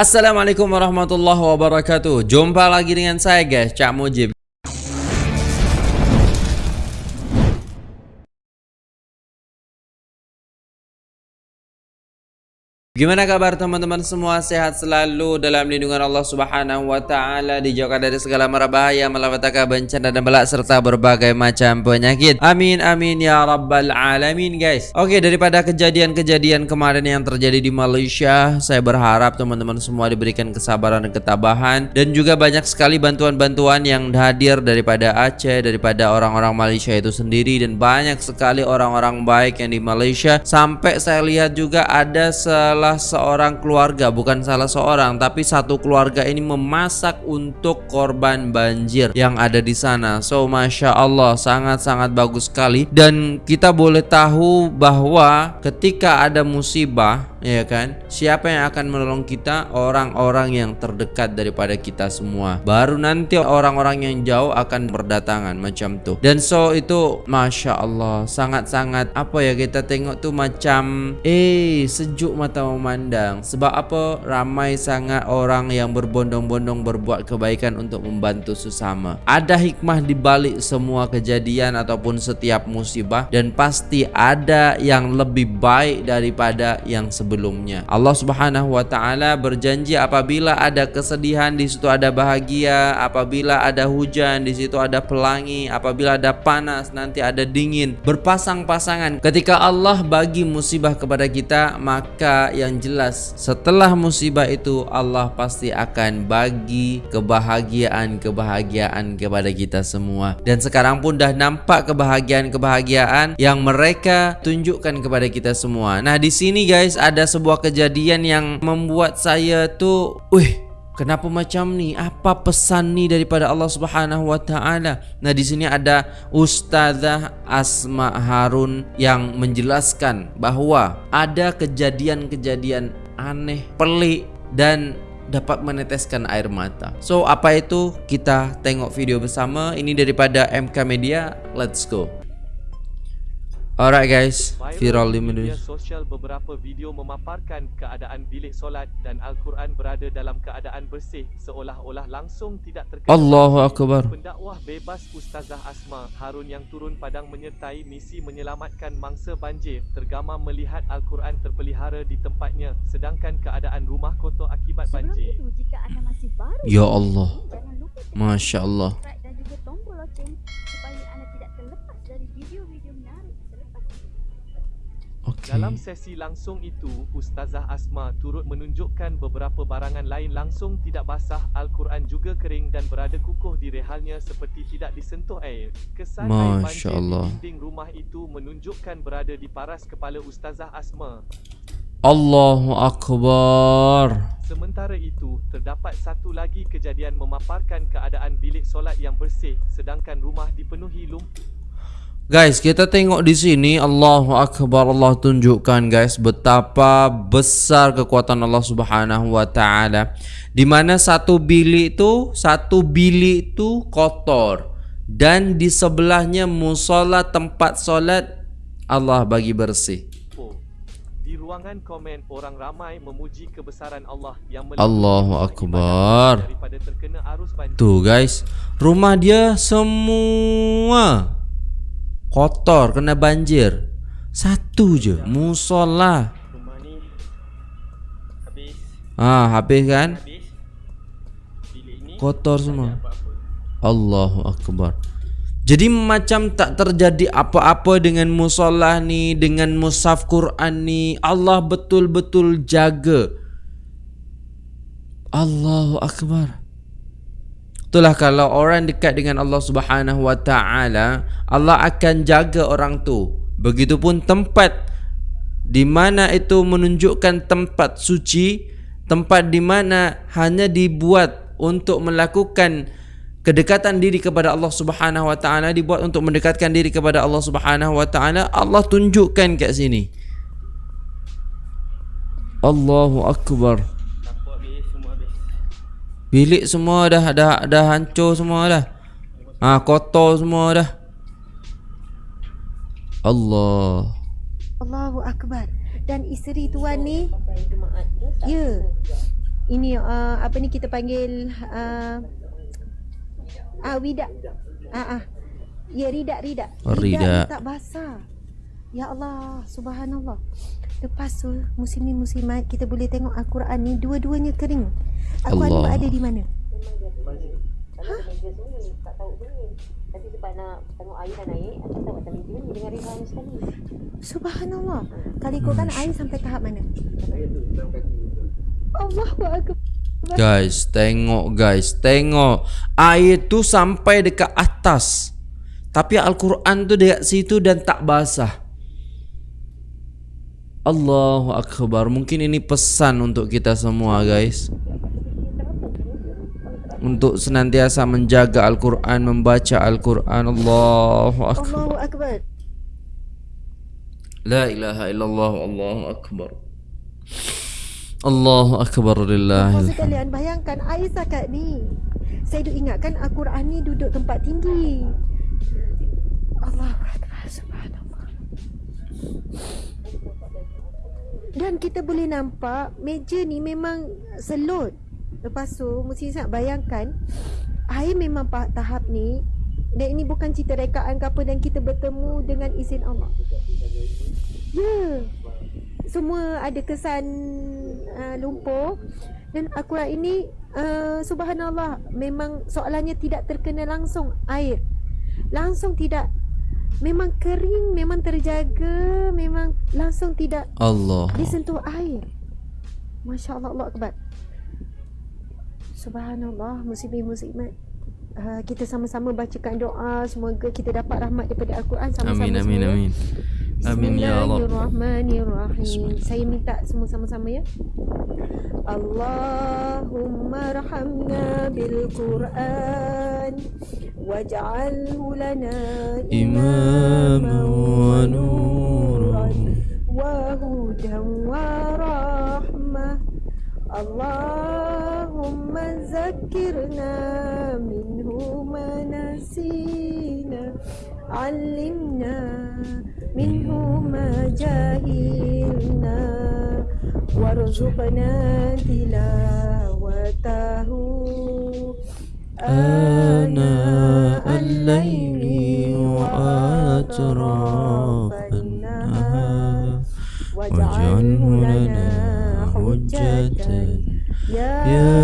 Assalamualaikum warahmatullahi wabarakatuh. Jumpa lagi dengan saya guys. Cak Mujib Gimana kabar teman-teman semua? Sehat selalu dalam lindungan Allah Subhanahu wa taala, dijauhkan dari segala mara bahaya, malapetaka, bencana dan bala serta berbagai macam penyakit. Amin amin ya rabbal alamin, guys. Oke, daripada kejadian-kejadian kemarin yang terjadi di Malaysia, saya berharap teman-teman semua diberikan kesabaran dan ketabahan dan juga banyak sekali bantuan-bantuan yang hadir daripada Aceh, daripada orang-orang Malaysia itu sendiri dan banyak sekali orang-orang baik yang di Malaysia sampai saya lihat juga ada salah salah seorang keluarga bukan salah seorang tapi satu keluarga ini memasak untuk korban banjir yang ada di sana. So masya Allah sangat-sangat bagus sekali. Dan kita boleh tahu bahwa ketika ada musibah ya kan? Siapa yang akan menolong kita? Orang-orang yang terdekat daripada kita semua. Baru nanti orang-orang yang jauh akan berdatangan macam tuh dan so itu masya Allah sangat-sangat apa ya kita tengok tuh macam eh sejuk mata memandang. Sebab apa? Ramai sangat orang yang berbondong-bondong berbuat kebaikan untuk membantu sesama. Ada hikmah di balik semua kejadian ataupun setiap musibah. Dan pasti ada yang lebih baik daripada yang sebelumnya sebelumnya. Allah Subhanahu wa taala berjanji apabila ada kesedihan di situ ada bahagia, apabila ada hujan di situ ada pelangi, apabila ada panas nanti ada dingin. Berpasang-pasangan. Ketika Allah bagi musibah kepada kita, maka yang jelas setelah musibah itu Allah pasti akan bagi kebahagiaan-kebahagiaan kepada kita semua. Dan sekarang pun dah nampak kebahagiaan-kebahagiaan yang mereka tunjukkan kepada kita semua. Nah, di sini guys ada ada sebuah kejadian yang membuat saya tu, wih, kenapa macam ni? Apa pesan ni daripada Allah Subhanahu Wa Taala? Nah, di sini ada Ustazah Asma Harun yang menjelaskan bahawa ada kejadian-kejadian aneh, pelik dan dapat meneteskan air mata. So, apa itu? Kita tengok video bersama. Ini daripada MK Media. Let's go. Alright guys, viral di media sosial beberapa video memaparkan keadaan bilik solat dan Al-Quran berada dalam keadaan bersih seolah-olah langsung tidak terkena Allahu Akbar. Pendakwah bebas Ustazah Asma Harun yang turun padang menyertai misi menyelamatkan mangsa banjir tergamam melihat Al-Quran terpelihara di tempatnya sedangkan keadaan rumah kotor akibat banjir. Sebelum itu, jika anda masih baru Ya Allah. Masya Allah. dan juga tombol loceng supaya anda tidak terlepas dari video-video menarik. Okay. Dalam sesi langsung itu, Ustazah Asma turut menunjukkan beberapa barangan lain langsung tidak basah, Al-Quran juga kering dan berada kukuh di rehalnya seperti tidak disentuh air. Kesan air Masya banjir Allah. di dinding rumah itu menunjukkan berada di paras kepala Ustazah Asma. Allahu Akbar. Sementara itu, terdapat satu lagi kejadian memaparkan keadaan bilik solat yang bersih sedangkan rumah dipenuhi lumpur. Guys, kita tengok di sini Allahu Akbar Allah tunjukkan guys betapa besar kekuatan Allah Subhanahu wa taala. Di mana satu bilik itu, satu bilik itu kotor dan di sebelahnya musola tempat solat Allah bagi bersih. Di ruangan komen, orang ramai memuji kebesaran Allah yang Allahu Akbar. Tuh guys, rumah dia semua kotor kena banjir. Satu je musola. Rumah ni habis Ah, habis kan? habis Kotor semua. Allahu Akbar Jadi macam tak terjadi apa-apa dengan musolah ni Dengan mushaf Quran ni Allah betul-betul jaga Allahu Akbar Itulah kalau orang dekat dengan Allah Subhanahu Wa Taala, Allah akan jaga orang tu. Begitupun tempat di mana itu menunjukkan tempat suci, tempat di mana hanya dibuat untuk melakukan kedekatan diri kepada Allah Subhanahu Wa Taala, dibuat untuk mendekatkan diri kepada Allah Subhanahu Wa Taala, Allah tunjukkan kat sini. Allahu Akbar. Bilik semua dah dah dah hancur semua dah. Ha kotor semua dah. Allah. Allahu Akbar. Dan isteri tuan ni Ya ini uh, apa ni kita panggil uh, ah widak. Ah ah. Ya ridak ridak. Oh, ni ridak. tak basah. Ya Allah, subhanallah. Lepas tu muslimin muslimat kita boleh tengok Al-Quran ni dua-duanya kering. Al-Quran ni Allah. berada di mana? Kalau ha? meja sunyi, tak tahu bunyi. Tapi sebab nak tengok air dah naik, aku tahu atas meja ni dengan rihan sekali. Subhanallah. Kali ikutkan air sampai tahap mana? Allahu akbar. Guys, tengok guys, tengok. Air tu sampai dekat atas. Tapi Al-Quran tu dekat situ dan tak basah. Allahu Akbar. Mungkin ini pesan untuk kita semua guys. Untuk senantiasa menjaga Al-Quran, membaca Al-Quran. Allahu Akbar. Allahu akbar. La ilaha illallah. Allahu Akbar. Allahu Akbar Bapak lillahi. sekalian bayangkan air sakat ni. Saya duk ingatkan Al-Quran ni duduk tempat tinggi. Allahu akbar. Subhanallah. Dan kita boleh nampak meja ni memang selot. Lepas tu mesti sangat bayangkan air memang tahap ni dan ini bukan cerita rekaan ke apa dan kita bertemu dengan izin Allah. Ya. Semua ada kesan uh, lumpur dan Al-Quran ini uh, subhanallah memang soalannya tidak terkena langsung air. Langsung tidak memang kering, memang terjaga, memang langsung tidak Allah. disentuh air. Masya Allah, Allah Akbar. Subhanallah, muslimin muslimat. Uh, kita sama-sama bacakan doa semoga kita dapat rahmat daripada Al-Quran sama-sama Amin amin semua. amin. Amin ya Allah. Saya minta semua sama-sama ya. Allahumma rahamna bil Quran waj'alhu lana imaman wa nuran wa hudan wa rahmah. Allahumma zakkirna minhu ma nasina 'allimna منه ما جهلنا وارزقنا تلاوته. آناء الليل وأطراف النهار واجعله لنا حجة. يا يا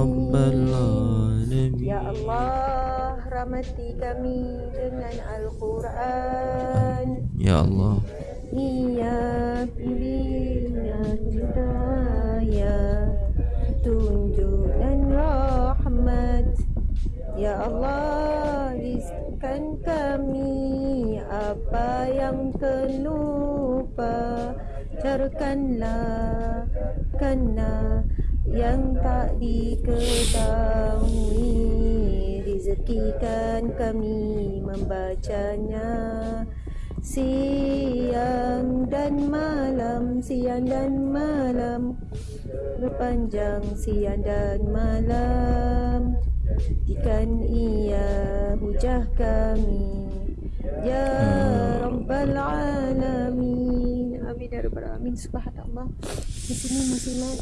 رب العالمين. Ya Allah, rahmati kami dengan Al-Quran. Ya Allah Ia pilihnya hidayah, tunjuk dan rahmat. Ya Allah, rizkan kami apa yang terlupa. Carkanlah kena yang tak diketahui Rezekikan kami membacanya. Siang dan malam, siang dan malam. Berpanjang siang dan malam. Jadikan ia hujah kami. Ya Rabbal Alamin. Amin. Ya Rabbal Alamin. Subhanallah. Di sini muslimat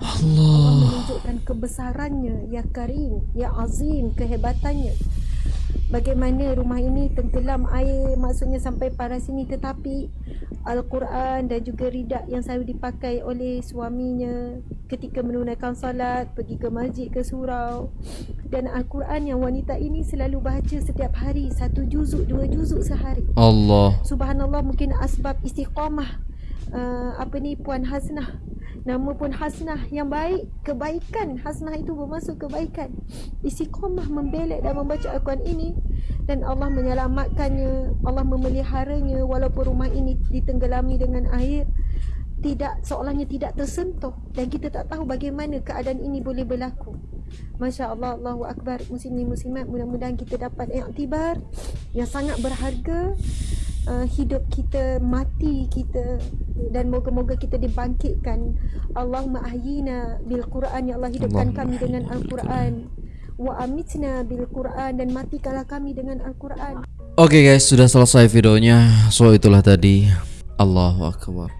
Allah. Menunjukkan kebesarannya Ya Karim Ya Azim Kehebatannya. Bagaimana rumah ini tenggelam air Maksudnya sampai parah sini Tetapi Al-Quran dan juga ridak yang selalu dipakai oleh suaminya Ketika menunaikan salat Pergi ke masjid ke surau. Dan Al-Quran yang wanita ini selalu baca setiap hari Satu juzuk, dua juzuk sehari. Allah. Subhanallah mungkin asbab istiqamah uh, Apa ni Puan Hasnah Nama pun Hasnah yang baik. Kebaikan Hasnah itu bermaksud kebaikan. Istiqamah membelek dan membaca Al-Quran ini. Dan Allah menyelamatkannya Allah memeliharanya Walaupun rumah ini ditenggelami dengan air. Tidak seolahnya tidak tersentuh. Dan kita tak tahu bagaimana keadaan ini boleh berlaku. Masya Allah, Allahu Akbar, muslimin muslimat, mudah-mudahan kita dapat iktibar yang sangat berharga uh, hidup kita, mati kita dan moga-moga kita dibangkitkan. Allahumma ahyina bil Quran ya Allah hidupkan Allahumma kami dengan Al-Quran. Wa amitna bil Quran dan matikanlah kami dengan Al-Quran. Oke guys, sudah selesai videonya. So itulah tadi. Allahu Akbar.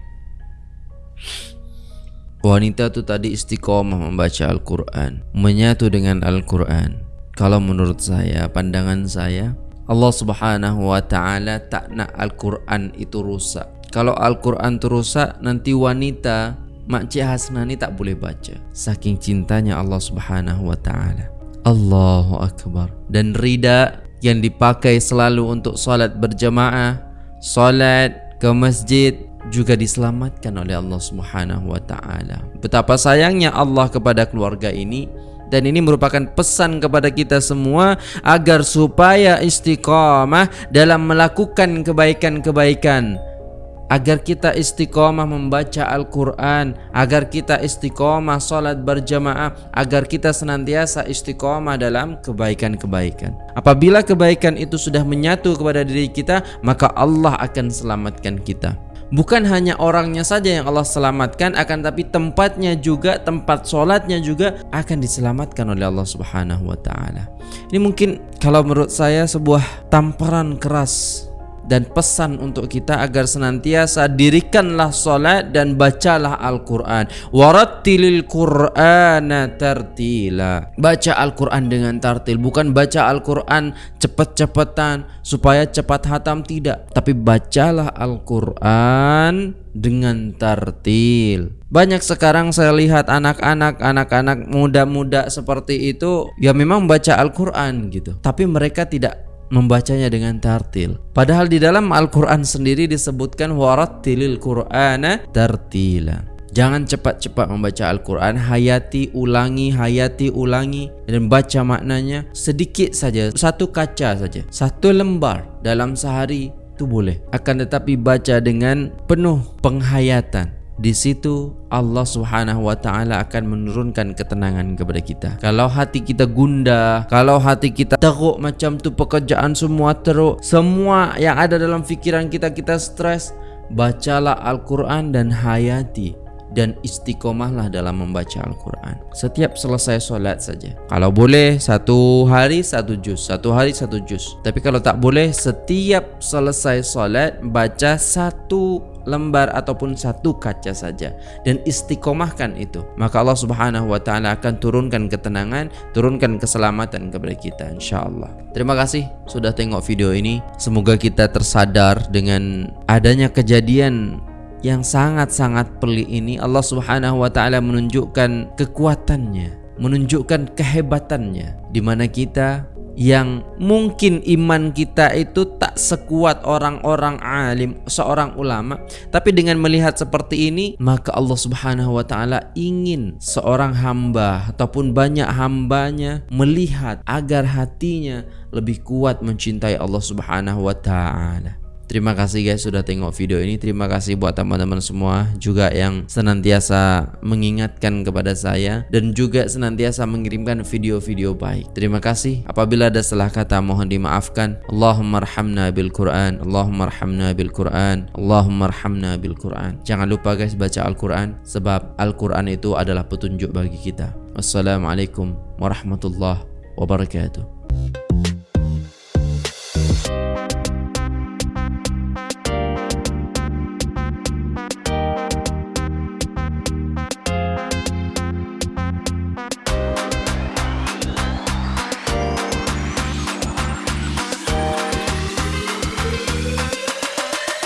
wanita tu tadi istiqomah membaca Al-Quran, menyatu dengan Al-Quran. Kalau menurut saya, pandangan saya, Allah Subhanahu wa taala tak nak Al-Quran itu rusak. Kalau Al-Quran itu rusak, nanti wanita Makcik Hasnani tak boleh baca. Saking cintanya Allah Subhanahu wa taala. Allahu akbar. Dan rida yang dipakai selalu untuk solat berjamaah, solat ke masjid juga diselamatkan oleh Allah Subhanahu wa taala. Betapa sayangnya Allah kepada keluarga ini dan ini merupakan pesan kepada kita semua agar supaya istiqamah dalam melakukan kebaikan-kebaikan agar kita istiqomah membaca Al-Quran, agar kita istiqomah solat berjamaah, agar kita senantiasa istiqomah dalam kebaikan-kebaikan. Apabila kebaikan itu sudah menyatu kepada diri kita, maka Allah akan selamatkan kita. Bukan hanya orangnya saja yang Allah selamatkan, akan tapi tempatnya juga, tempat solatnya juga akan diselamatkan oleh Allah Subhanahu Wa Taala. Ini mungkin kalau menurut saya sebuah tamparan keras dan pesan untuk kita agar senantiasa dirikanlah solat dan bacalah Al-Quran. Warattilil Qur'ana tartila. Baca Al-Quran dengan tartil bukan baca Al-Quran cepat-cepatan supaya cepat hatam tidak. Tapi bacalah Al-Quran dengan tartil. Banyak sekarang saya lihat anak-anak anak-anak muda-muda seperti itu ya memang baca Al-Quran gitu. Tapi mereka tidak membacanya dengan tartil. Padahal di dalam Al-Quran sendiri disebutkan warattilil Qur'ana tartila. Jangan cepat-cepat membaca Al-Quran Hayati, ulangi, hayati, ulangi Dan baca maknanya sedikit saja Satu kaca saja Satu lembar dalam sehari itu boleh Akan tetapi baca dengan penuh penghayatan di situ Allah Subhanahu wa taala akan menurunkan ketenangan kepada kita. Kalau hati kita gundah, kalau hati kita teruk macam tu pekerjaan semua teruk, semua yang ada dalam fikiran kita kita stres, bacalah Al-Qur'an dan hayati dan istiqomahlah dalam membaca Al-Quran. Setiap selesai solat saja. Kalau boleh satu hari satu juz. Satu hari satu juz. Tapi kalau tak boleh setiap selesai solat Baca satu lembar ataupun satu kaca saja dan istiqomahkan itu maka Allah Subhanahu wa taala akan turunkan ketenangan turunkan keselamatan kepada kita insyaallah. Terima kasih sudah tengok video ini. Semoga kita tersadar dengan adanya kejadian yang sangat-sangat pelik ini. Allah Subhanahu wa taala menunjukkan kekuatannya menunjukkan kehebatannya di mana kita yang mungkin iman kita itu tak sekuat orang-orang alim, seorang ulama, tapi dengan melihat seperti ini, maka Allah Subhanahu wa taala ingin seorang hamba ataupun banyak hambanya melihat agar hatinya lebih kuat mencintai Allah Subhanahu wa taala. Terima kasih guys sudah tengok video ini. Terima kasih buat teman-teman semua Juga yang senantiasa mengingatkan kepada saya Dan juga senantiasa mengirimkan video-video baik. Terima kasih. Apabila ada salah kata mohon dimaafkan. Allahumma rahamna bil Quran. Allahumma rahamna bil Quran. Allahumma rahamna bil Quran. Jangan lupa guys baca Al-Quran Sebab Al-Quran itu adalah petunjuk bagi kita. Wassalamualaikum warahmatullahi wabarakatuh